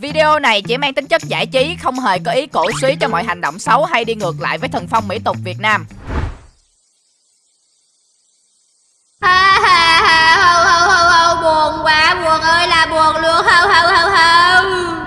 Video này chỉ mang tính chất giải trí, không hề có ý cổ suý cho mọi hành động xấu hay đi ngược lại với thần phong mỹ tục Việt Nam. ha ha ha hầu hầu hầu hầu buồn quá buồn ơi là buồn luôn hầu hầu hầu hầu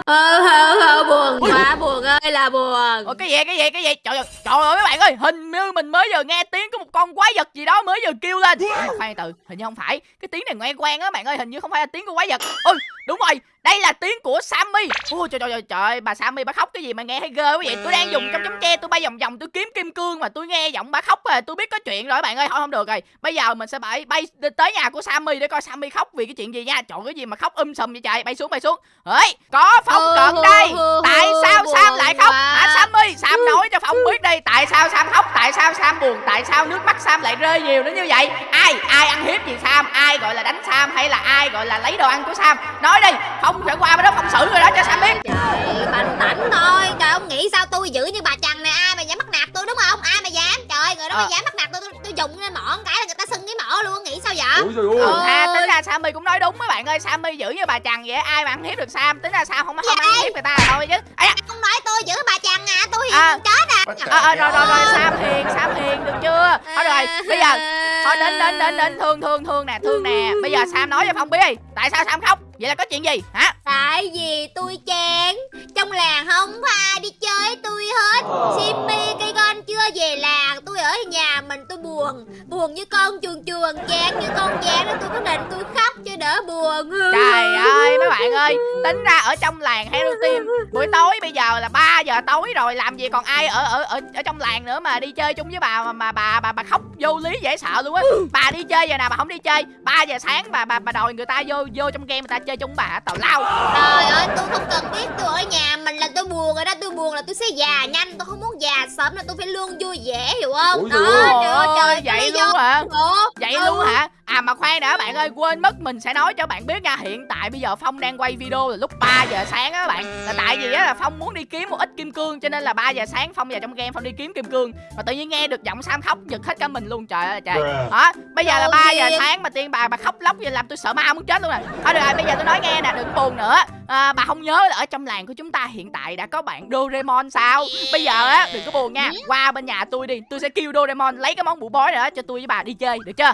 hầu hầu hầu buồn quá buồn ơi là buồn. Ủa cái gì cái gì cái gì? Trời ơi trời ơi mấy bạn ơi hình như mình mới giờ nghe tiếng có một con quái vật gì đó mới giờ kêu lên. Khoan từ hình như không phải. Cái tiếng này nghe quen á bạn ơi hình như không phải là tiếng của quái vật. Ôi đúng rồi đây là tiếng của Sammy. Ôi trời trời trời trời bà Sammy bà khóc cái gì mà nghe hay ghê quá vậy? Tôi đang dùng trong chấm tre tôi bay vòng vòng tôi kiếm kim cương mà tôi nghe giọng bà khóc rồi tôi biết có chuyện rồi bạn ơi thôi không được rồi. Bây giờ mình sẽ bay bay tới nhà của Sammy để coi Sammy khóc vì cái chuyện gì nha. Chọn cái gì mà khóc um sùm vậy trời? Bay xuống bay xuống. Ấy có phong cận đây. tại sao Sam lại khóc? Hả Sammy? Sam nói phong biết đi tại sao Sam khóc tại sao Sam buồn tại sao nước mắt Sam lại rơi nhiều đến như vậy? Ai ai ăn hiếp gì Sam? Ai gọi là đánh Sam hay là ai gọi là lấy đồ ăn của Sam? Nói đi phong phải qua bên đó phong xử rồi đó cho Sam biết. Trời bành tảnh thôi. Trời ông nghĩ sao tôi giữ như bà chằn này ai mà dám bắt nạt tôi đúng không? Ai mà dám? Trời người đó mà Ờ. dám bắt nạt tôi. Tôi, tôi dùng lên mỏ cái là người ta sưng cái mỏ luôn nghĩ sao vậy? Ôi trời ơi. Ừ, ha, Ôi. tính ra Sammy cũng nói đúng mấy bạn ơi. Sammy giữ như bà chằn vậy ai mà ăn hiếp được Sam? Tính ra Sam không không Vậy? ăn hiếp người ta thôi chứ. Ây da, không nói tôi giữ bà chằn à tôi thì À. chết à. Ờ, ờ, rồi rồi rồi Ôi. Sam hiền Sam hiền được chưa? Thôi rồi bây giờ thôi đến đến đến đến thương thương thương nè thương nè. Bây giờ Sam nói cho Phong biết đi. Tại sao Sam khóc vậy là có chuyện gì? Hả? Tại vì tôi chán. Trong làng không có ai đi chơi với tôi hết. Simmy cây con chưa về làng Tôi ở nhà mình tôi buồn. Buồn như con chuồn chuồn Chán như con chán tôi có định tôi khóc cho đỡ buồn. Trời ơi mấy bạn ơi tính ra ở trong làng Hero Team buổi tối bây giờ là 3 giờ tối rồi làm gì còn ai ở ở ở ở trong làng nữa mà đi chơi chung với bà mà, mà bà bà bà khóc vô lý dễ sợ luôn á. Bà đi chơi giờ nào bà không đi chơi 3 giờ sáng bà bà bà đòi người ta vô vô trong game người ta chơi chung bà tào lao Trời ơi tôi không cần biết tôi ở nhà mình là tôi buồn rồi đó Tôi buồn là tôi sẽ già nhanh Tôi không muốn già sớm là tôi phải luôn vui vẻ hiểu không Ôi Đó trời ơi. trời vậy luôn hả Ủa? vậy Ừ. luôn hả à mà khoan đã bạn ơi quên mất mình sẽ nói cho bạn biết nha. Hiện tại bây giờ phong đang quay video là lúc 3 giờ sáng á bạn. Là tại vì á là phong muốn đi kiếm một ít kim cương cho nên là 3 giờ sáng phong vào trong game phong đi kiếm kim cương. Mà tự nhiên nghe được giọng sam khóc giật hết cả mình luôn. Trời ơi trời. Đó bây giờ là Đâu 3 giờ sáng mà tiên bà bà khóc lóc vậy làm tôi sợ ma muốn chết luôn nè thôi được rồi bây giờ tôi nói nghe nè đừng buồn nữa. À, bà không nhớ là ở trong làng của chúng ta hiện tại đã có bạn Doraemon sao? Bây giờ á đừng có buồn nha. Qua bên nhà tôi đi tôi sẽ kêu Doraemon lấy cái món bụ bói nữa cho tôi với bà đi chơi được chưa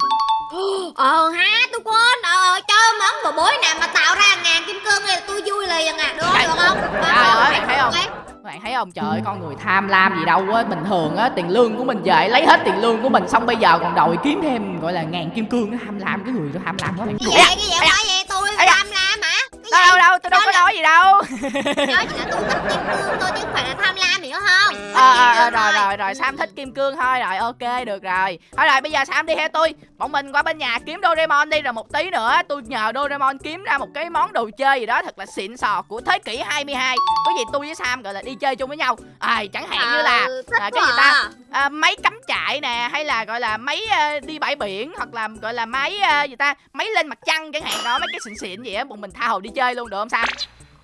Ờ ha tôi quên. Ờ cho món bò bối nào mà tạo ra ngàn kim cương thì tôi vui liền à. Được Trời- được không? Trời ơi, bạn thấy không? Ok. bạn thấy không? Trời ơi con người tham lam gì đâu á. Bình thường á tiền lương của mình về lấy hết tiền lương của mình xong bây giờ còn đòi kiếm thêm gọi là ngàn kim cương nó tham lam cái người đó tham lam quá. Bạn Cái gì cái gì vậy tôi đâu đâu đâu tôi đâu có nói gì đâu. Nói chỉ là tôi thích kim cương thôi chứ không phải là tham lam hiểu không? Ờ ờ, cương rồi rồi rồi sam thích kim cương thôi. Rồi ok được rồi. Thôi rồi bây giờ sam đi theo tôi. Bọn mình qua bên nhà kiếm doraemon đi rồi một tí nữa tôi nhờ doraemon kiếm ra một cái món đồ chơi gì đó thật là xịn sò của thế kỷ 22 có gì tôi với sam gọi là đi chơi chung với nhau. À, chẳng hạn như là Ừ, thích à, cái gì ta à. à, máy cắm trại nè hay là gọi là máy ờ, đi bãi biển hoặc là gọi là máy ờ, gì ta máy lên mặt trăng chẳng hạn đó mấy cái xịn xịn gì á bọn mình tha hồ đi chơi luôn được không sam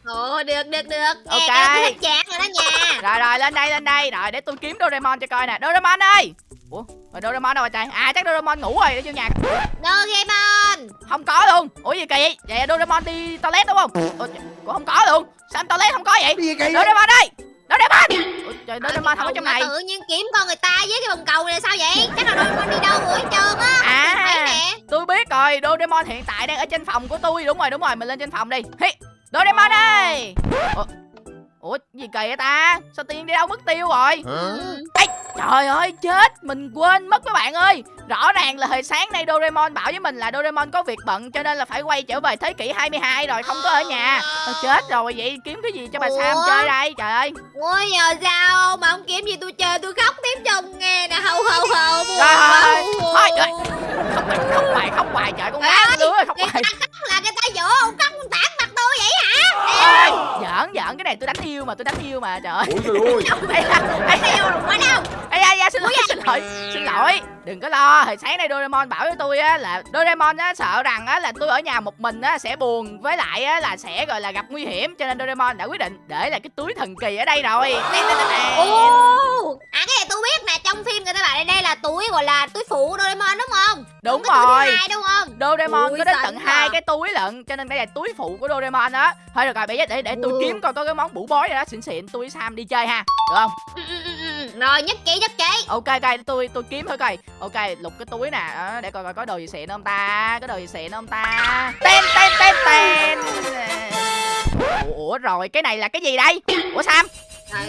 Ồ được được được. Ok. Nghe chán rồi đó nha. Rồi rồi lên đây lên đây. Rồi để tôi kiếm Doraemon cho coi nè. Doraemon ơi! Ủa rồi Doraemon đâu rồi trời? À chắc Doraemon ngủ rồi để vô nhà Doraemon! Không có luôn. Ủa gì kỳ? Vậy vậy Doraemon đi toilet đúng không? Ủa, không có luôn. Sao toilet không có vậy? Doraemon ơi Doraemon ủa, trời Doraemon không có trong này. tự nhiên kiếm con người ta với cái vòng cầu này sao vậy? Chắc là Doraemon đi đâu rồi hết trơn á À. Tôi thấy nè. Tôi biết rồi, Doraemon hiện tại đang ở trên phòng của tôi. Đúng rồi, đúng rồi, mình lên trên phòng đi. Hi, Doraemon ơi! Ủa, Ủa gì kỳ vậy ta? Sao tiên đi đâu mất tiêu rồi? Ừ. Ê, Trời ơi chết Mình quên mất các bạn ơi. Rõ ràng là hồi sáng nay Doraemon bảo với mình là Doraemon có việc bận Cho nên là phải quay trở về thế kỷ 22 rồi Không có ở nhà. Thôi chết rồi vậy kiếm cái gì cho bà Sam Ủa? chơi đây? Trời ơi. Ôi giờ sao? Mà không kiếm gì tôi chơi tôi khóc tiếp chồng nghe nè. Hầu hầu hầu Rồi, quá, thôi, rồi. Khóc hoài, khóc hoài, Trời con má đứa khóc Người hoài. ta khóc là người ta dỗ ông khóc Ê, Giỡn giỡn cái này tôi đánh yêu mà tôi đánh yêu mà trời ơi. Ôi trời ơi Yêu quá đâu? Ê da, da, xin lỗi xin lỗi xin lỗi. Đừng có lo hồi sáng nay Doraemon bảo với tôi á là Doraemon á sợ rằng á là tôi ở nhà một mình á sẽ buồn với lại á là sẽ gọi là gặp nguy hiểm cho nên Doraemon đã quyết định để lại cái túi thần kỳ ở đây rồi. Ồ! À cái này tôi biết nè trong phim người ta bảo đây, là túi gọi là túi phụ đúng túi rồi. hai đúng không? Doraemon Ui, có đến tận à. hai cái túi lận cho nên đây là túi phụ của Doraemon đó thôi được rồi bây giờ để để tôi Ừ. kiếm coi có cái món bủ bói nào đó xịn xịn tôi với Sam đi chơi ha được không? Ừ, ừ, ừ, ừ. rồi nhất trí nhất trí. Ok ok tôi tôi kiếm thử coi. Ok lục cái túi nè đó, để coi coi có đồ gì xịn không ta có đồ gì xịn không ta. Ten ten ten ten ủa, rồi cái này là cái gì đây? Ủa Sam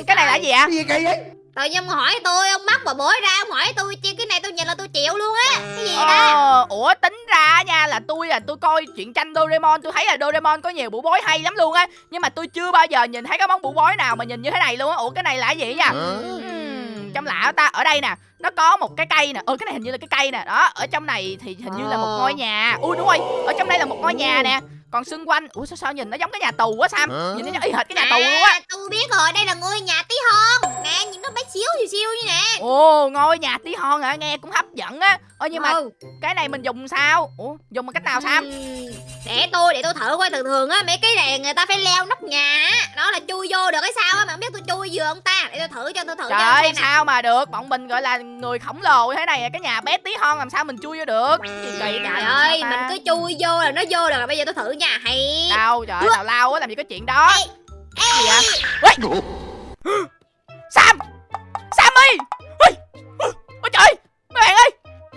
cái này là gì ạ? Cái gì kỳ vậy? Tự nhiên ông hỏi tôi, ông bắt bà bối ra, ông hỏi tôi chi cái này tôi nhìn là tôi chịu luôn á. Cái gì đó? Ờ, ủa tính ra nha là tôi là tôi coi chuyện tranh Doraemon tôi thấy là Doraemon có nhiều bụ bói hay lắm luôn á. Nhưng mà tôi chưa bao giờ nhìn thấy cái món bụ bói nào mà nhìn như thế này luôn á. Ủa cái này là cái gì vậy? Ừm, trong lạ ta ở đây nè nó có một cái cây nè. Ừ cái này hình như là cái cây nè. Đó ở trong này thì hình như là một ngôi nhà. Ui đúng rồi ở trong đây là một ngôi nhà nè còn xung quanh ủa sao sao nhìn nó giống cái nhà tù quá sam Hả? nhìn nó y hệt cái nhà tù luôn á À, tôi biết rồi, đây là ngôi nhà tí hon. Nè, nhìn nó bé xíu xíu xíu như nè. ồ ngôi nhà tí hon hả nghe cũng hấp dẫn á ơ nhưng mà Ừ. cái này mình dùng sao? Ủa dùng bằng cách nào Ừm, để tôi để tôi thử coi. Thường thường á mấy cái này người ta phải leo nóc nhà á đó là chui vô được cái sao á mà không biết tôi chui vừa không ta? Để tôi thử cho tôi thử Trời ơi sao mà được? Bọn mình gọi là người khổng lồ thế này Cái nhà bé tí hon làm sao mình chui vô được? Gì kỳ trời ơi Sao mình cứ chui vô là nó vô được. Rồi bây giờ tôi thử nha hay. Đâu trời ơi tào lao á làm gì có chuyện đó? Ê, Cái gì vậy? Ê! Sam! Sammy! Ôi Ôi trời Mấy bạn ơi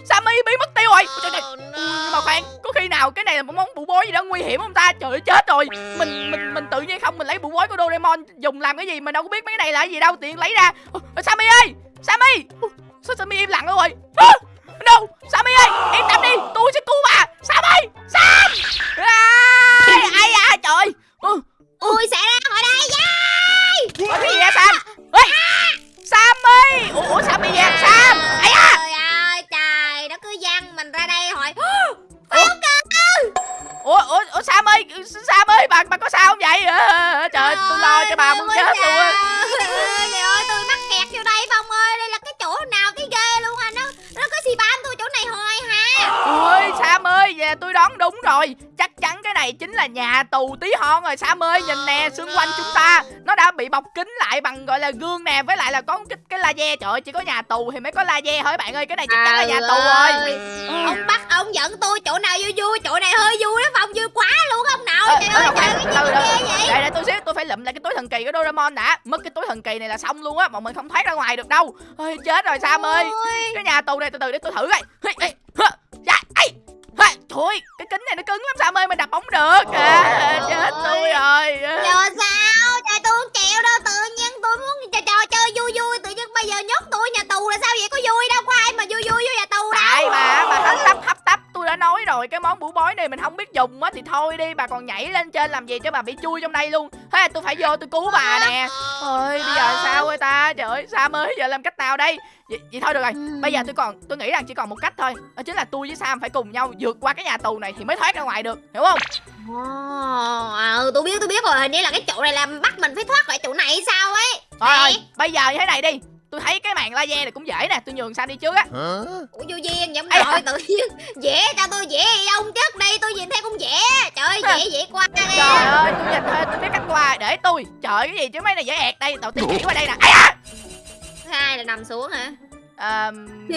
Sammy biến mất tiêu rồi. Trời, trời. Nhưng mà khoan Có khi nào cái này là một món bụ bối gì đó nguy hiểm không ta? Trời ơi chết rồi. Mình mình mình tự nhiên không Mình lấy bụ bối của Doraemon Dùng làm cái gì Mình đâu có biết mấy cái này là cái gì đâu Tiện lấy ra. Ôi, Sammy ơi Sammy. Sao Sammy im lặng rồi? À, No Sammy ơi Yên tâm đi Tôi sẽ cứu bà. Sam ơi Sam. À, Ai à trời. Ui xảy ra khỏi đây! Ủa, cái gì vậy Sam? Ê Sammy. Ủa, Sammy vậy Sam? Ai à Ủa ủa ủa Sam ơi Sam ơi bà bà có sao không vậy? Ờ, Trời ơi tôi lo cho bà muốn chết luôn á. Trời ơi. Tôi mắc kẹt vô đây Phong ơi. Đây là cái chỗ nào cái ghê luôn à Nó nó có xì bám tôi chỗ này hoài hả? Ôi Sam ơi về tôi đoán đúng rồi. Chắc chắn cái này chính là nhà tù tí hon rồi Sam ơi. Nhìn nè xung quanh chúng ta Nó đã bị bọc kính lại bằng gọi là gương nè. Với lại là có cái, cái laser. Trời ơi chỉ có nhà tù thì mới có laser thôi bạn ơi? Cái này chắc chắn là nhà tù rồi. Ông bắt ông dẫn tôi chỗ nào vui vui Chỗ này hơi vui đó Phong vui quá luôn ông nào Ờ, Trời ờ, ơi đọc trời khoan, cái gì ghê vậy? Để để tôi xíu tôi phải lụm lại cái túi thần kỳ của Doraemon đã. Mất cái túi thần kỳ này là xong luôn á Bọn mình không thoát ra ngoài được đâu. Ôi chết rồi Sam ơi. Cái nhà tù này từ từ để tôi thử coi. Dạ, ê, Trời ơi, cái kính này nó cứng lắm Sam ơi Mình đập bóng được. À, Chết tôi rồi. Giờ sao? Trời tôi không chịu đâu Tự nhiên tôi muốn trò, trò chơi vui vui Tự nhiên bây giờ nhốt tôi nhà tù là sao vậy? Có vui đâu Có ai mà vui vui vô nhà tù Tại bà, bà hấp tấp hấp tấp Tôi đã nói rồi cái món bủ bói này mình không biết dùng á Thì thôi đi bà còn nhảy lên trên làm gì cho bà bị chui trong đây luôn. Thế tôi phải vô tôi cứu bà nè. Ôi bây giờ sao ơi ta? Trời ơi Sam ơi giờ làm cách nào đây? Vậy, vậy thôi được rồi. Bây giờ tôi còn tôi nghĩ rằng chỉ còn một cách thôi. Đó chính là tôi với Sam phải cùng nhau vượt qua cái nhà tù này Thì mới thoát ra ngoài được Hiểu không? Ồ, ừ, tôi biết tôi biết rồi. Hình như là cái chỗ này làm bắt mình phải thoát khỏi chỗ này sao ấy? Thôi bây giờ như thế này đi Tôi thấy cái màn laser này cũng dễ nè Tôi nhường Sam đi trước á? Ủa vô duyên vậy Ê, nội tự nhiên. Dễ cho tôi dễ ông trước đây tôi nhìn thấy cũng dễ. Trời ơi dễ dễ qua Trời nè ơi tôi nhìn thôi tôi biết cách qua Để tôi. Trời cái gì chứ mấy này dễ ẹt đây Đầu tiên chỉ qua đây nè. Ai à! hai là nằm xuống hả? Ờ,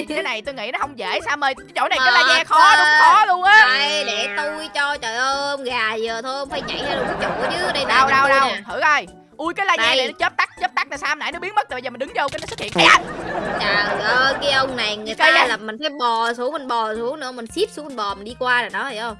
cái này tôi nghĩ nó không dễ Sam ơi Cái chỗ này cái laser khó đúng khó luôn á. Đây để tôi cho trời ơi gà giờ thôi phải nhảy ra đúng chỗ chứ. Đây nè Đâu đâu đâu nè. Thử coi Ui cái laser Đây. này nó chớp tắt chớp tắt nè Sam nãy nó biến mất rồi bây giờ mình đứng vô cái nó xuất hiện. Ai à! trời ơi cái ông này người Cây ta à? là mình phải bò xuống mình bò xuống nữa mình ship xuống mình bò mình đi qua rồi đó hiểu không?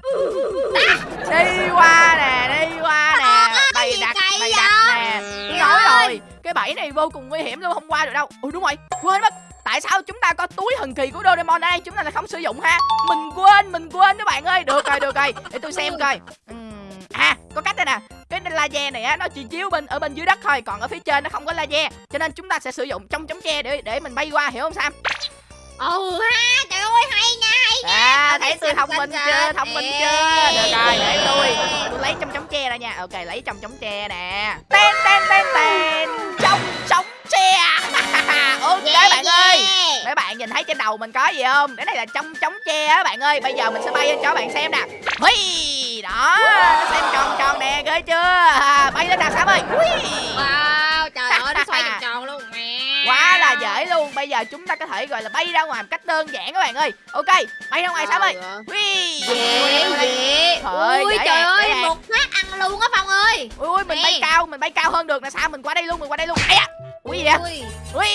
Đi qua nè Đi qua nè. Bày đặt bày đặt nè. Tôi Trời nói ơi. rồi Cái bẫy này vô cùng nguy hiểm luôn Không qua được đâu. Ui đúng rồi Quên mất. Tại sao chúng ta có túi thần kỳ của Doraemon đây? Chúng ta lại không sử dụng ha. Mình quên Mình quên các bạn ơi. Được rồi được rồi. Để tôi xem coi. Ừm, À có cách đây nè. Cái laser này á nó chỉ chiếu bên ở bên dưới đất thôi còn ở phía trên nó không có laser. Cho nên chúng ta sẽ sử dụng trong chống che để để mình bay qua hiểu không sam? Ừ ha trời ơi hay nha hay nha. À thấy tôi thông minh chưa thông minh chưa? Được rồi để tôi tôi lấy trong chống che ra nha. Ok lấy trong chống che nè. Ten ten ten ten. Trong chống che ok Yeah, bạn ơi. Yeah. mấy bạn nhìn thấy trên đầu mình có gì không? Cái này là trong chống che á bạn ơi. Bây giờ mình sẽ bay lên cho các bạn xem nè Hui, đó nó xem tròn tròn nè ghê chưa? À, bay lên nào sam ơi. Hui. Wow, trời ơi, nó xoay vòng tròn luôn. Mẹ. quá là dễ luôn. Bây giờ chúng ta có thể gọi là bay ra ngoài một cách đơn giản các bạn ơi. Ok bay ra ngoài Sam ơi. Ui. dễ dễ. Trời, ui trời ơi một phát ăn luôn á phong ơi. Ui ui mình Nè. bay cao mình bay cao hơn được nè sao mình qua đây luôn mình qua đây luôn. Ai à ui gì vậy? Ui. Ui.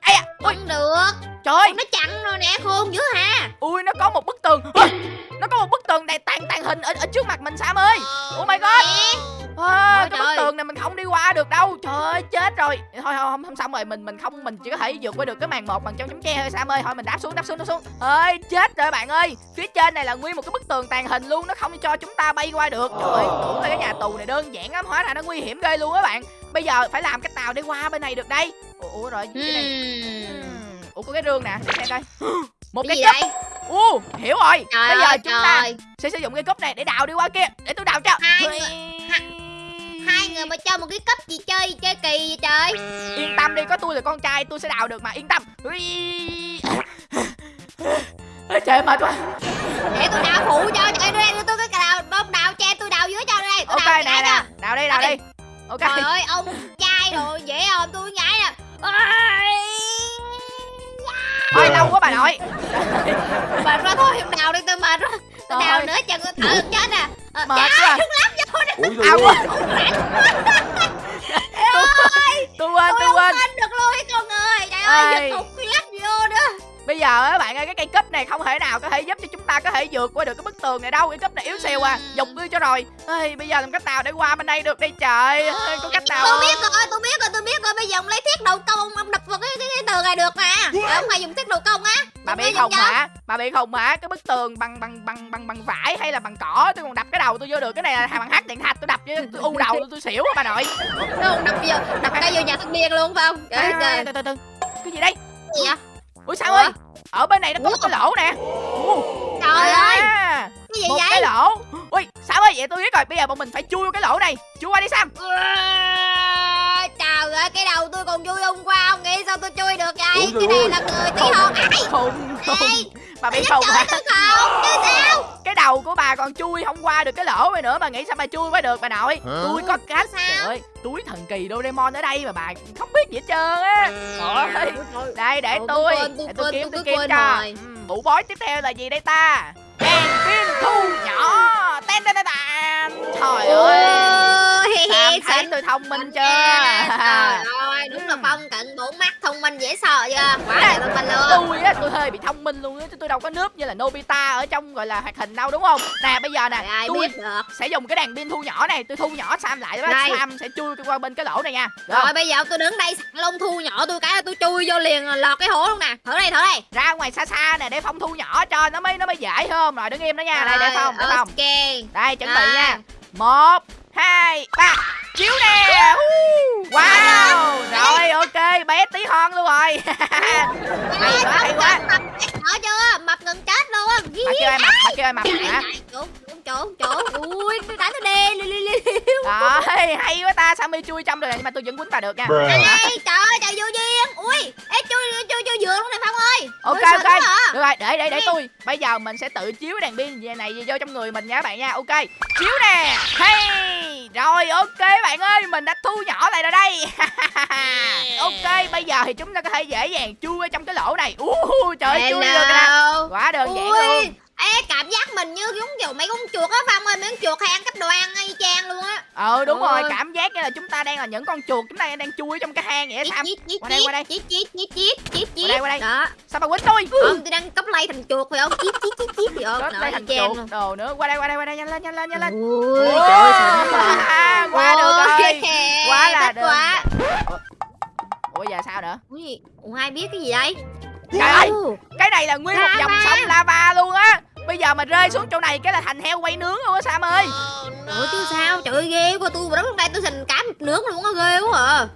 Ai à ui. Không được trời! Ơi nó chặn rồi nè khôn dữ ha. Ui nó có một bức tường. Ui, nó có một bức tường này tàn tàn hình ở, ở trước mặt mình Sam ơi. Oh my god. à, Ôi cái bức tường này mình không đi qua được đâu. Trời ơi chết rồi. Thôi không, không xong rồi mình mình không mình chỉ có thể vượt qua được cái màn một bằng trong chấm tre thôi Sam ơi. Thôi mình đáp xuống đáp xuống đáp xuống. Ơi chết rồi bạn ơi. Phía trên này là nguyên một cái bức tường tàn hình luôn nó không cho chúng ta bay qua được. Trời ơi tưởng là cái nhà tù này đơn giản lắm hóa ra nó nguy hiểm ghê luôn á bạn. Bây giờ phải làm cách nào để qua bên này được đây? Ủa, ủa rồi cái này. Ừm. Ủa có cái rương nè. Để xem coi. Một cái cái cúp u hiểu rồi. Trời bây giờ ơi chúng ta trời. sẽ sử dụng cái cúp này để đào đi qua kia. Để tôi đào cho. Hai Ui. hai người mà cho một cái cấp gì chơi chơi kỳ vậy trời? Yên tâm đi có tôi là con trai tôi sẽ đào được mà. Yên tâm. Trời mệt quá. Để tôi đào phụ cho. Trời đây đưa tôi cái đào bông đào che tôi đào dưới cho đây. Tôi ok đào nè nè. đào đi đào đi. Ok. Trời ơi ông trai rồi dễ không? Tôi nhảy nè. Thôi lâu quá bà nội. Mệt quá thôi không đào đi tôi mệt quá. Tôi đào ơi. nữa chẳng có thở được chết nè Ờ, mệt quá. đừng làm vô nè Ủa à rồi quên. Tôi quên tôi tôi không quên được luôn cái con ơi. Trời ơi giật nữa bây giờ á bạn ơi cái cây cúp này không thể nào có thể giúp cho chúng ta có thể vượt qua được cái bức tường này đâu. Cái cúp này yếu xìu à dùng đi cho rồi. Ê, bây giờ làm cách nào để qua bên đây được đây trời? Ê, có cách nào tôi không? biết rồi tôi biết rồi tôi biết rồi. Bây giờ ông lấy thiết đầu công ông, đập vào cái cái, cái tường này được mà. Ông hay dùng thiết đầu công á. Bà bị cho. hả? bà bị khùng hả? Cái bức tường bằng bằng bằng bằng bằng vải hay là bằng cỏ? Tôi còn đập cái đầu tôi vô được. Cái này là bằng hát điện thạch tôi đập vô tôi u đầu tôi, tôi xỉu bà nội. Nó không đập vô đập cái vô nhà thanh niên luôn phải không? Trời từ. Cái gì đây? Gì vậy ủa sao ơi? Ở bên này nó có một cái lỗ nè. Trời ơi! À, cái gì một vậy? cái lỗ. Ui sao ơi? Vậy tôi biết rồi. Bây giờ bọn mình phải chui vô cái lỗ này. Chui qua đi sam trời ơi cái đầu tôi còn vui hôm qua ông nghĩ sao tôi chui được vậy? Ủa, cái này là người tí hon. Ai? Ê, bà khùng chơi hả không chứ sao? Cái đầu của bà còn chui không qua được cái lỗ này nữa bà nghĩ sao bà chui qua được bà nội? Hả? tôi có cách Sao? trời ơi túi thần kỳ Doraemon ở đây mà bà không biết gì hết trơn á. Trời ơi. đây để tôi tôi. quên, tôi để tôi kiếm tôi kiếm quên cho. rồi. Ừ, bói tiếp theo là gì đây ta? Đèn pin thu nhỏ. Ten ten ten trời ơi. Sam thấy tôi thông minh chưa? Trời ơi, đúng là phong cận bốn mắt thông minh dễ sợ chưa? Quá là thông minh luôn. tôi á tôi hơi bị thông minh luôn á chứ tôi đâu có nướp như là Nobita ở trong gọi là hoạt hình đâu đúng không? Nè bây giờ nè tôi sẽ dùng cái đèn pin thu nhỏ này tôi thu nhỏ Sam lại đó. Sam sẽ chui qua bên cái lỗ này nha. Không? Rồi bây giờ tôi đứng đây sẵn lông thu nhỏ tôi cái tôi chui vô liền lọt cái hố luôn nè. Thử đây thử đây. Ra ngoài xa xa nè để phong thu nhỏ cho nó mới nó mới dễ hơn rồi đứng im đó nha. Đây để Rồi, phong để phong. Ok. Đây chuẩn bị Rồi. nha một hai ba chiếu nè wow rồi ok bé tí hon luôn rồi hay quá hay quá Mập chết chưa Mập gần chết luôn á chưa ai mập bà ai mập hả Chỗ chỗ Ui nó đánh tôi đê li li li rồi hay quá ta Sammy chui trong rồi nè nhưng mà tôi vẫn quýnh bà được nha. Đây trời ơi trời vô duyên. Ui ê chui chui chui giường luôn này Phong ơi. Ok ok. à. được rồi để để để Đi. tôi. Bây giờ mình sẽ tự chiếu đèn pin về này vô trong người mình nha các bạn nha. Ok chiếu nè. Hey. Rồi ok bạn ơi mình đã thu nhỏ lại rồi đây. Ok bây giờ thì chúng ta có thể dễ dàng chui ở trong cái lỗ này. Uh, trời ơi, chui được rồi nè. Quá đơn giản Ui, luôn Ê cảm giác mình như giống kiểu mấy con chuột á Phong ơi Mấy con chuột hay ăn cắp đồ ăn y chang luôn á. Ờ đúng rồi Ôi. cảm giác như là chúng ta đang là những con chuột chúng ta đang chui trong cái hang vậy á sam. Qua đây, qua đây. chít chít chít chít chít chít Qua đây, qua đây. Đó. Sao bà quýnh tôi? Không tôi đang cắp lay thành chuột phải không? Chít chít chít chít Thì ôm Đó, nó đây y thành chuột luôn. đồ nữa. Qua đây qua đây qua đây nhanh lên nhanh lên nhanh lên. Ui trời ơi rồi à, qua được rồi. Quá là quá. Ủa giờ sao nữa? Ui, ủa ai biết cái gì đây Trời ơi! Cái này là nguyên một dòng sông lava luôn á bây giờ mà rơi xuống chỗ này cái là thành heo quay nướng luôn á sam ơi. Ủa chứ sao? Trời ơi ghê quá tôi đứng lúc đây tôi thành cá nướng luôn á ghê quá à.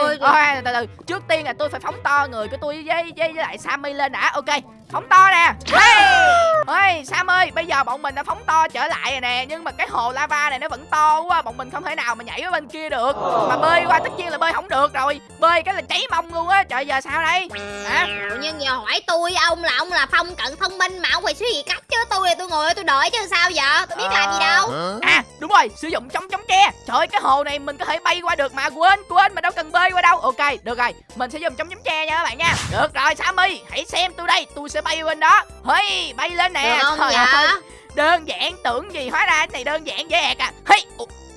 Ôi, ôi từ từ trước tiên là tôi phải phóng to người của tôi với với, với lại sammy lên đã. Ok phóng to nè. Hey! ơi sam ơi bây giờ bọn mình đã phóng to trở lại rồi nè nhưng mà cái hồ lava này nó vẫn to quá bọn mình không thể nào mà nhảy ở bên kia được. Mà bơi qua tất nhiên là bơi không được rồi. Bơi cái là cháy mông luôn á trời giờ sao đây? Hả? Ủa, nhưng giờ hỏi tôi ông là ông là phong cận thông minh mà ông phải suy nghĩ cách chứ tôi thì tôi ngồi tôi đợi chứ sao giờ tôi biết làm gì đâu. Hả? À đúng rồi sử dụng chống chống tre. Trời ơi cái hồ này mình có thể bay qua được mà quên quên mà đâu cần bơi qua đâu. Ok được rồi mình sẽ dùng chống chấm tre nha các bạn nha. Được rồi sammy hãy xem tôi đây tôi sẽ bay bên đó. Hey bay lên nè. Được không Trời dạ ơi, đơn giản tưởng gì hóa ra cái này đơn giản dễ ẹc à. Hey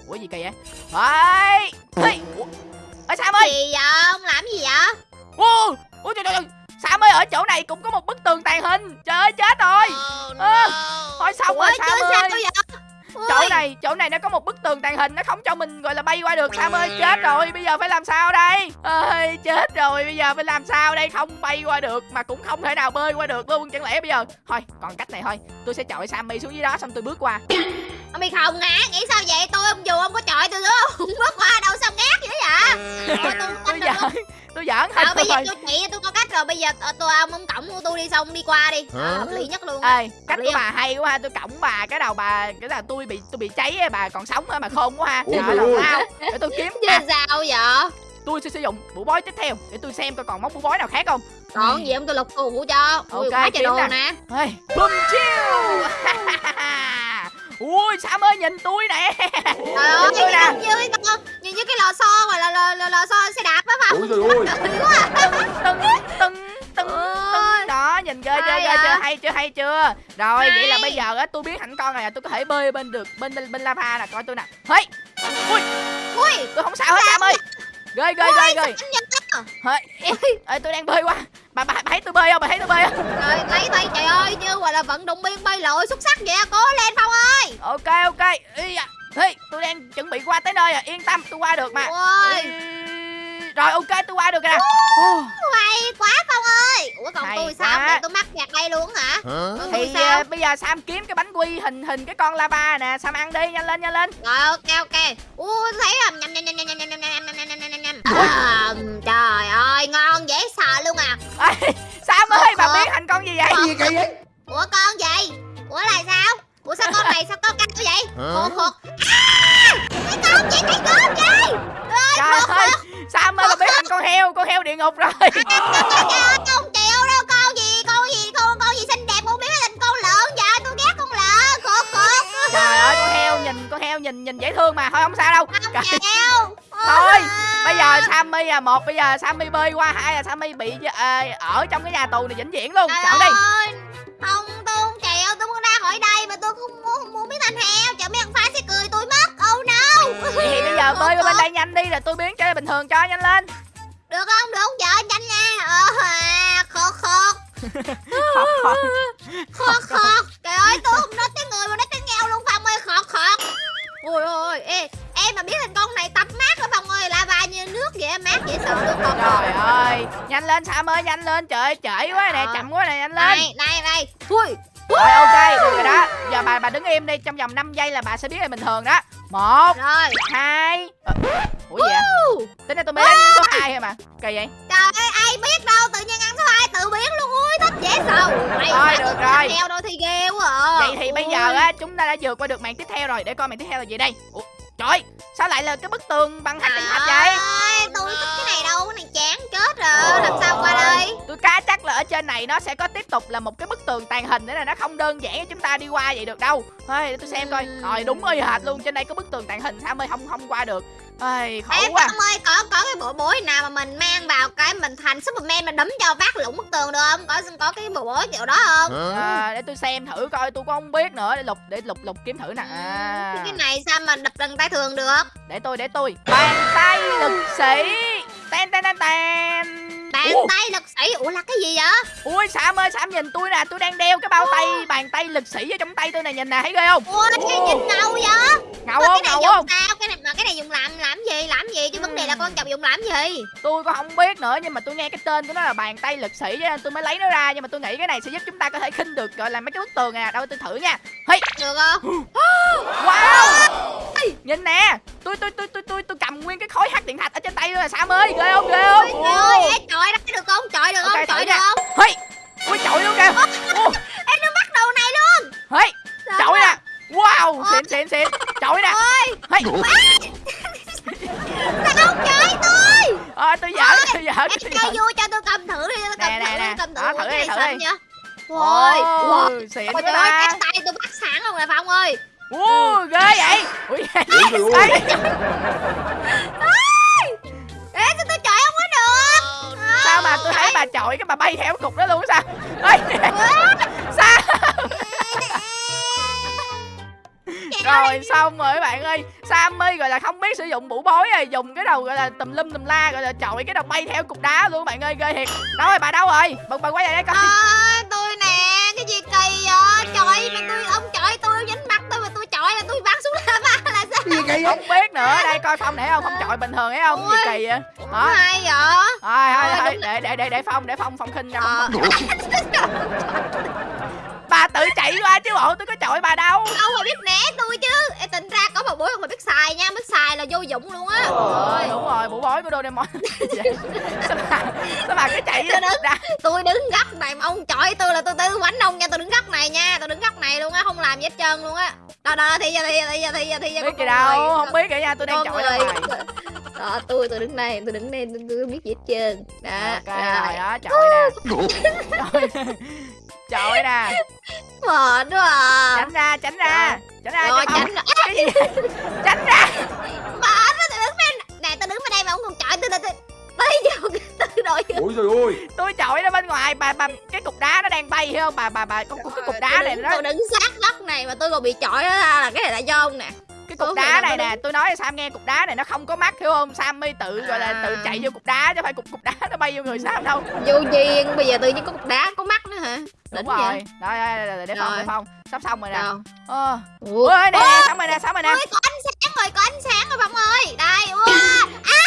ủa, gì kỳ vậy? Hey hey ủa ở sam ơi Gì vậy? Ông làm gì vậy? Ủa ủa trời trời trời. Sam ơi ở chỗ này cũng có một bức tường tàn hình. Trời ơi chết rồi. Oh, Ơ, thôi xong Ủa rồi sam ơi. sao chỗ này chỗ này nó có một bức tường tàn hình nó không cho mình gọi là bay qua được sam ơi. Chết rồi bây giờ phải làm sao đây? Ơi chết rồi bây giờ phải làm sao đây? Không bay qua được mà cũng không thể nào bơi qua được luôn chẳng lẽ bây giờ? Thôi còn cách này thôi tôi sẽ chọi sammy xuống dưới đó xong tôi bước qua Ông bị khùng hả? Nghĩ sao vậy? Tôi ông dù ông có chọi tôi nữa Không bước qua đâu sao ngát dữ vậy? Ôi, tôi tôi giỡn tôi giỡn thôi Ờ, bây giờ tôi chỉ tôi có cách rồi. Bây giờ ờ, tôi ông ông cổng của tôi đi xong đi qua đi. Đó, hợp lý nhất luôn ê cách của không? bà hay quá ha. Tôi cổng bà cái đầu bà cái là tôi bị tôi bị cháy á, bà còn sống á mà khôn quá ha. Trời ơi để tôi kiếm chứ à, sao vậy? Tôi sẽ sử dụng mũ bói tiếp theo để tôi xem coi còn món mũ bói nào khác không. Còn gì ông tôi lục tù cho. Ui, Ok, quá trời đồ nè. bum chiêu ui sam ơi nhìn tôi nè. Trời ơi Tôi cái nè. như cái con như như cái lò xo mà là lò, lò, lò xo xe đạp á phải Ôi trời ơi. Tưng đó nhìn ghê chưa Hay ghê à. chưa? hay chưa hay chưa? Rồi vậy là bây giờ á tôi biến thành con này tôi có thể bơi bên được bên bên, bên lava nè. Coi tôi nè. Hey. Ui. Ui. Tôi không sao hết sam ơi. ghê ghê ghê ghê. ê, tôi đang bơi qua bà, bà bà thấy tôi bơi không bà thấy tôi bơi không rồi thấy thấy trời ơi như gọi là vận động viên bay lội xuất sắc vậy cố lên phong ơi ok ok Ý da. Hey, tôi đang chuẩn bị qua tới nơi rồi yên tâm tôi qua được mà ôi rồi ok tôi qua được rồi nè hay quá phong ơi ủa còn Hay tôi sao quá. để tôi mắc kẹt đây luôn hả Hả? Thì sao à, bây giờ sam kiếm cái bánh quy hình hình cái con lava nè sam ăn đi nhanh lên nhanh lên Rồi ok ok. Ui thấy không? Nhầm nhầm nhầm nhầm nhầm nhầm nhầm À, trời ơi ngon dễ sợ luôn à. Sam ơi bà biến thành con gì vậy gì kỳ vậy Ủa con gì? Ủa là sao? Ủa sao con này sao con căng như vậy? Hả? Khột khột. À! Cái con gì cái con gì? trời ơi sam ơi bà biến thành con heo con heo địa ngục rồi Trời ơi không chịu đâu con gì con gì con con gì xinh đẹp con biến thành con lợn vậy tôi ghét con lợn khột khột. trời ơi con heo nhìn con heo nhìn nhìn dễ thương mà thôi không sao đâu Không chịu. Thôi, bây giờ sammy là một bây giờ sammy bơi qua hai là sammy bị ờ, ở trong cái nhà tù này vĩnh viễn luôn. Trời chọn đi. ơi, Không tôi không chịu tôi muốn ra khỏi đây mà tôi không muốn không muốn biến thành heo. Chờ mấy thằng phá sẽ cười tôi mất oh no. Thì bây giờ bơi qua bên đây nhanh đi rồi tôi biến trở lại bình thường cho nhanh lên. Được không? Được không vợ nhanh nha. Ờ à, khọt khọt. Khọt, khọt. khọt khọt. Trời ơi tôi không nói tiếng người mà nói tiếng nghèo luôn phong ơi. Khọt khọt ôi ôi ê em mà biết thành con này tập mát đó phong ơi lava như nước vậy mát dễ sợ luôn khọt trời ơi nhanh lên sam ơi nhanh lên trời ơi trễ quá nè Ờ. chậm quá nè nhanh lên này này này ui rồi ok được rồi đó. Giờ bà bà đứng im đi trong vòng 5 giây là bà sẽ biến lại bình thường đó. Một rồi. hai Ờ, ủa gì vậy? Tính ra tôi mới lên số 2 thôi mà kỳ vậy? Trời ơi ai biết đâu tự nhiên ăn số hai tự biến luôn. Ui thích dễ sợ. Mày mà được rồi. heo đâu thì ghê quá à. vậy thì bây giờ á chúng ta đã vượt qua được màn tiếp theo rồi. Để coi màn tiếp theo là gì đây. Ủa trời sao lại là cái bức tường bằng thạch đỉnh thạch vậy? Ơi, tôi thích cái này đâu cái này chán chết rồi làm sao qua đây? tôi cá chắc là ở trên này nó sẽ có tiếp tục là một cái bức tường tàn hình nữa là nó không đơn giản cho chúng ta đi qua vậy được đâu. Để tôi xem coi. Rồi đúng y hệt luôn trên đây có bức tường tàn hình sao mới không không qua được Ê, khổ em quá. Ông ơi có có cái bộ bối nào mà mình mang vào cái mình thành superman mình đấm cho vác lũng bức tường được không? Có có cái bộ bối kiểu đó không? À, để tôi xem thử coi tôi cũng không biết nữa. Để lục để lục lục kiếm thử nè. À, cái này sao mà đập bằng tay thường được? Để tôi để tôi. Bàn tay lực sĩ. Ten ten ten ten. Bàn Ủa, tay lực sĩ? Ủa là cái gì vậy? Ui sam ơi sam nhìn tôi nè. Tôi đang đeo cái bao tay bàn tay lực sĩ ở trong tay tôi nè. Nhìn nè thấy ghê không? Ui cái nhìn ngầu vậy? Ngầu Mà không? cái này ngầu dùng không? sao cái này mà cái này dùng làm làm gì làm gì? Chứ vấn đề là con chồng dùng làm gì? Tôi cũng không biết nữa nhưng mà tôi nghe cái tên của nó là bàn tay lực sĩ cho nên tôi mới lấy nó ra nhưng mà tôi nghĩ cái này sẽ giúp chúng ta có thể khinh được gọi là mấy cái bức tường nè đâu tôi thử nha. Hey được không? Wow! Nhìn nè. Tôi tôi tôi tôi tôi tôi cầm nguyên cái khối hắc điện thạch ở trên tay tôi là sam ơi ghê không ghê không? Ôi ơi chọi đó được không? Chọi được không? Chọi được không? Hey ui chọi luôn kìa em nó bắt đầu này luôn. Hey Sao chọi á? nè wow xịn xịn xịn. Chọi nè. Ôi. Hey. Sao không chơi tôi. Ờ tôi giỡn tôi giỡn em chơi vui cho tôi cầm thử đi tôi cầm Nè, thử nè, đi cầm thử Đó, Ủa, thử cái đi, này thử đi. Ôi, wow. xịn Ôi quá. trời ơi, ta cái tay tôi bắt sẵn luôn nè Phong ơi. Ủa, ghê vậy. Ui Ủa trời ơi ê. Sao tôi chọi không có được? Sao mà tôi thấy bà chọi cái bà bay theo cái cục đó luôn á sao? Ê rồi xong rồi các bạn ơi. Sammy gọi là không biết sử dụng mũ bối rồi dùng cái đầu gọi là tùm lum tùm la gọi là chọi cái đầu bay theo cục đá luôn các bạn ơi ghê thiệt. Đâu rồi bà đâu rồi? Bật bà quay lại đây coi. À, tôi nè cái gì kỳ vậy? Chọi mà tôi ông chọi tôi dính mặt tôi mà tôi chọi là tôi bắn xuống lava là sao? Gì kỳ vậy? Không biết nữa đây coi phong để không phong chọi bình thường thấy không gì Ôi. kỳ vậy. Đó hay vậy? Thôi thôi Ôi, thôi để để để để phong để phong phong khinh ra phong ờ, bà tự chạy qua chứ bộ tôi có chọi bà đâu. Ông mà biết né tôi chứ. Ê, tính ra có một bối ông mà biết xài nha biết xài là vô dụng luôn á. Ờ, đúng rồi mũ bối của Doraemon sao bà sao bà cứ chạy Tôi đứng- ra tôi đứng góc này mà ông chọi tôi là tôi tư quánh ông nha tôi đứng góc này nha tôi đứng góc này luôn á không làm gì hết trơn luôn á. Đó đó thì giờ thì giờ thì giờ thì giờ thì giờ biết gì đâu không biết kìa nha tôi đang chọi ra ngoài đó tôi tôi đứng đây tôi đứng đây tôi, tôi biết gì hết trơn. Đó ok rồi. đó chọi nè chọi nè. Mệt quá à. Tránh ra tránh ra. Tránh ra rồi tránh cái gì? Tránh ra. Mệt quá tôi đứng bên nè tôi đứng bên đây mà ông còn chọi tôi tôi tôi tới vô tôi đội Ôi trời ơi. Tôi chọi nó bên ngoài bà bà cái cục đá nó đang bay hiểu không? Bà bà bà con cái cục đá tôi này nó tôi đứng sát góc này mà tôi còn bị chọi đó là cái này là do ông nè cái cục Ủa, đá này nè tôi nói cho sam nghe cục đá này nó không có mắt hiểu không? Sammy tự gọi là tự À. chạy vô cục đá chứ phải cục cục đá nó bay vô người sam đâu. Vô duyên bây giờ tự nhiên có cục đá có mắt nữa hả? Đúng Đỉnh rồi. Đây đây đây để phong Rồi. để phong sắp xong rồi nè. Ờ. Ôi nè xong rồi nè xong rồi nè. Có ánh sáng rồi có ánh sáng rồi phong ơi. Đây wow. à.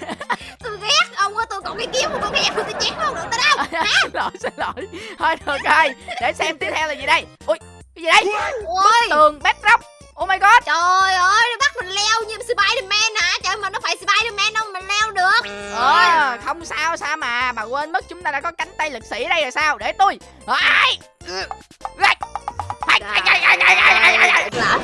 tôi ghét ông ơi tôi còn cái kiếm tôi ghét tôi chém không được tới đâu. Xin lỗi xin lỗi. Thôi được rồi. Để xem tiếp theo là gì đây. Ui cái gì đây? Ôi tường bedrock oh my god trời ơi nó bắt mình leo như Spiderman hả trời mà nó phải Spiderman đâu mà mình leo được ờ không sao sao mà bà quên mất chúng ta đã có cánh tay lực sĩ đây rồi sao để tôi ai Ai, ai, ai, ai, ai, ai,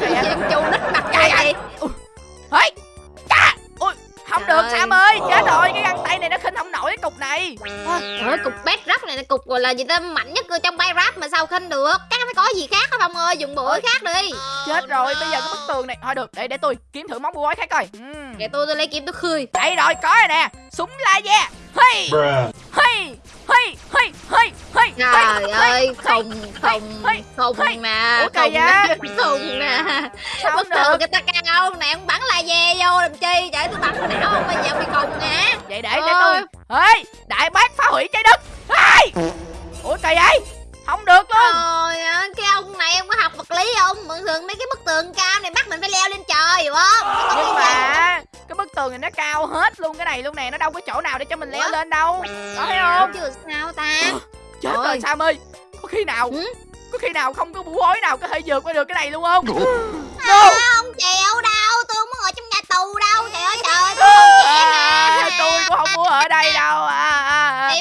gọi là gì ta? Mạnh nhất trong bay rap mà sao khinh được? Chắc phải có gì khác hả phong ơi? Dùng bữa khác đi. Chết rồi bây giờ cái bức tường này. Thôi được để để tôi kiếm thử món bùa khác coi. Ừm. để tôi tôi lấy kiếm tôi khơi. Đây rồi có rồi nè. Súng laser. Hey. Bruh hey hey hey hey hey trời ơi không không không nè Ủa, không nè không nè bất thường người ta cao nè ông bắn la dè vô làm chi? Trời tôi bắn não không bây giờ bị cùng nè vậy để để tôi. Ê đại bác phá hủy trái đất. Hey ủa kỳ vậy không được luôn Trời ơi, cái ông này ông có học vật lý không? Thường thường mấy cái bức tường cao này bắt mình phải leo lên trời hiểu không? Có nhưng mà cái bức tường này nó cao hết luôn cái này luôn nè nó đâu có chỗ nào để cho mình leo Ủa? lên đâu có thấy không Chứ sao ta? chết Ôi. rồi sam ơi có khi nào Ừ? có khi nào không có bủ hối nào có thể vượt qua được cái này luôn không À, không chịu đâu, tôi không muốn ở trong nhà tù đâu. Trời ơi trời, tôi không trẻ à, mà. tôi cũng không muốn ở đây đâu à, à, à.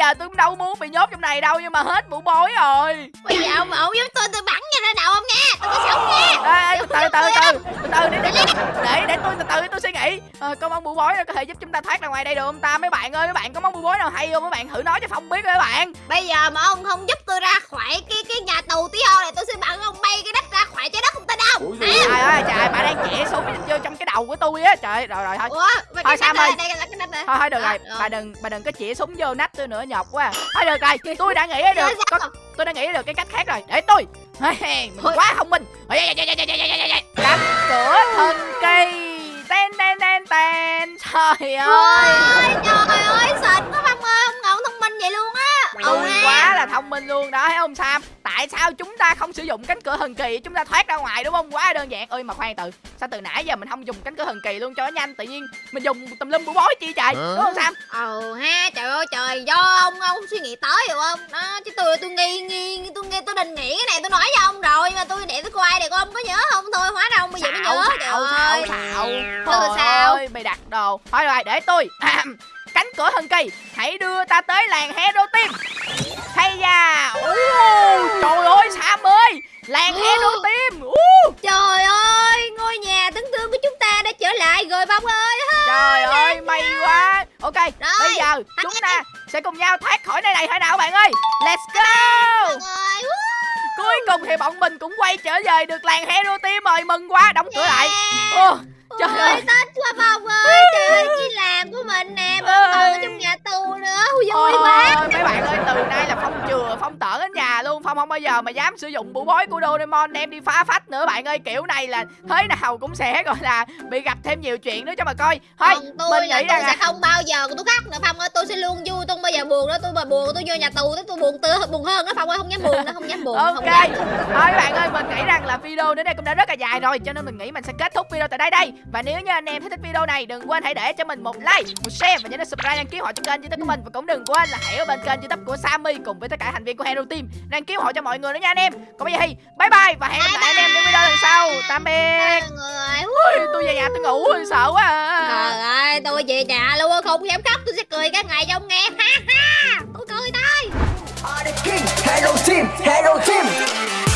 Giờ tôi cũng đâu muốn bị nhốt trong này đâu nhưng mà hết mũ bối rồi Bây giờ ông ổng giúp tôi tôi bắn cho ra đầu ông nha. Tôi có sống nha. Ê, ê, từ từ từ từ từ từ để để để để tôi từ từ tôi suy nghĩ ờ, có món bùa bối có thể giúp chúng ta thoát ra ngoài đây được không ta mấy bạn ơi mấy bạn có món bùa bối nào hay không mấy bạn thử nói cho phong biết mấy bạn Bây giờ mà ông không giúp tôi ra khỏi cái cái nhà tù tí hon này tôi sẽ bắn ông bay cái đất ra khỏi trái đất không tin đâu. Trời ơi trời ơi trời bà đang chĩa súng vô trong cái đầu của tôi á trời rồi rồi thôi Ủa, mà Thôi, đất ơi. đây là này. thôi thôi được rồi. bà đừng bà đừng có chĩa súng vô nách tôi nữa nhọc quá. Thôi được rồi. Tôi đã nghĩ ra được có, tôi đã nghĩ ra được cái cách khác rồi. Để tôi. Mình quá thông minh. Cánh cửa thần kỳ. Ten ten ten ten. Trời ơi ơi. trời ơi sệt tôi ừ ha. quá là thông minh luôn đó thấy không sam? Tại sao chúng ta không sử dụng cánh cửa thần kỳ chúng ta thoát ra ngoài đúng không? Quá đơn giản. Ơi mà khoan từ sao từ nãy giờ mình không dùng cánh cửa thần kỳ luôn cho nó nhanh? Tự nhiên mình dùng tùm lum bủa bối chi trời đúng không sam? Ừ ha trời ơi trời do ông ông suy nghĩ tới hiểu không? Đó chứ tôi tôi nghi nghi tôi nghi tôi định nghĩ cái này tôi nói với ông rồi mà tôi để tôi coi để coi ông có nhớ không? Thôi hóa ra ông bây giờ mới nhớ trời xạo ơi. xạo. Ừ, Trời sao? ơi, mày đặt đồ. Thôi rồi để tôi cánh cửa thần kỳ. Hãy đưa ta tới làng hero team hay da. Ồ, trời ơi sam ơi làng hero team trời ơi ngôi nhà tấn thương của chúng ta đã trở lại rồi phong ơi. Trời ơi may quá. Ok Rồi, bây giờ chúng ta sẽ cùng nhau thoát khỏi nơi này thôi nào bạn ơi. Let's go. Cuối cùng thì bọn mình cũng quay trở về được làng hero team rồi mừng quá đóng cửa lại. Yeah. Trời Ôi, ơi. Tết quá Phong ơi Trời ơi, cái làng của mình nè Mình còn ở trong nhà tù nữa Vui Ôi, quá. mấy bạn ơi từ nay là phong chừa phong tởn ở nhà luôn. Phong không bao giờ mà dám sử dụng bụ bối của Doraemon đem đi phá phách nữa bạn ơi. Kiểu này là thế nào cũng sẽ gọi là bị gặp thêm nhiều chuyện nữa cho mà coi. Thôi Còn tôi mình là nghĩ tôi rằng sẽ là không bao giờ tôi khóc nữa Phong ơi. Tôi sẽ luôn vui Tôi không bao giờ buồn nữa Tôi mà buồn tôi vô nhà tù Tôi buồn tư buồn hơn đó Phong ơi. Không dám buồn nữa Không dám buồn ok. không dám. thôi bạn ơi mình nghĩ rằng là video đến đây cũng đã rất là dài rồi cho nên mình nghĩ mình sẽ kết thúc video tại đây đây và nếu như anh em thấy thích video này đừng quên hãy để cho mình một like một share và nhớ đến subscribe đăng ký họ cho kênh youtube của mình. Và cũng đừng quên là hãy ở bên kênh youtube của Sammy cùng với tất cả thành viên của Hero Team đăng ký họ cho mọi người nữa nha anh em. Còn bây giờ thì bye bye và hẹn gặp lại anh em trong video lần sau. Tạm biệt. Mọi người Ui, tôi về nhà tôi ngủ sợ quá à. Trời ơi tôi về nhà luôn Không dám khóc Tôi sẽ cười cả ngày cho ông nghe. Ha ha Tôi cười king, hello team, hello team.